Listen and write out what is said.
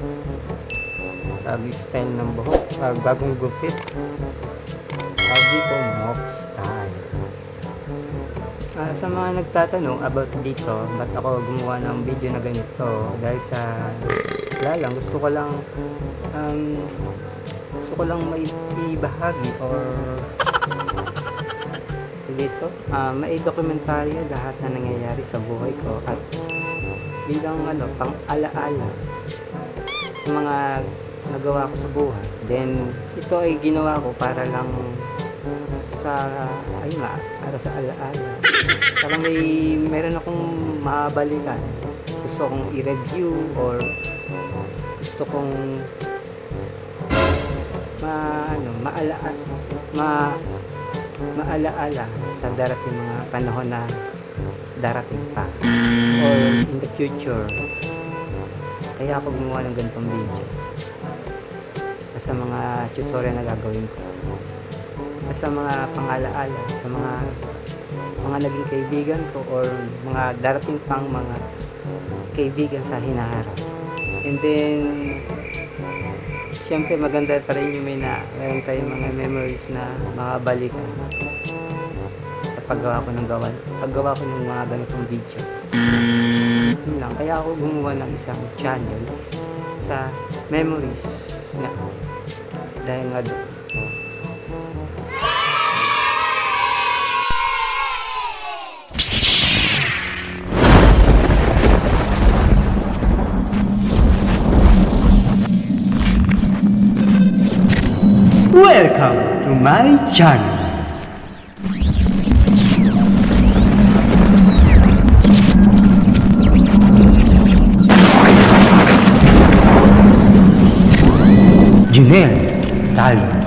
Bago style ng buhok. ah, bagong gupit. Tawag dito, mock style. Ah, sa mga nagtatanong about dito, ba't ako gumawa ng video na ganito? Dahil sa, wala lang, gusto ko lang, um, gusto ko lang may ibahagi or dito, ah, may dokumentaryo lahat na nangyayari sa buhay ko at bilang ano, pang alaala sa mga nagawa ko sa buhay. Then, ito ay ginawa ko para lang sa, ay nga, para sa alaala. Para may, meron akong mabalikan. Gusto kong i-review or gusto kong ma, ano, maalaala, ma, maalaala sa darating mga panahon na darating pa or in the future kaya ako gumawa ng ganitong video. Sa mga tutorial na gagawin ko. Sa mga pangalaala sa mga mga naging kaibigan ko or mga darating pang mga kaibigan sa hinaharap. And then syempre maganda pa rin yung may na meron tayong mga memories na makabalikan sa paggawa ko ng gawa paggawa ko ng mga ganitong video yun lang. Kaya ako gumawa ng isang channel sa memories nga dahil nga doon. Welcome to my channel. 네, 大 입.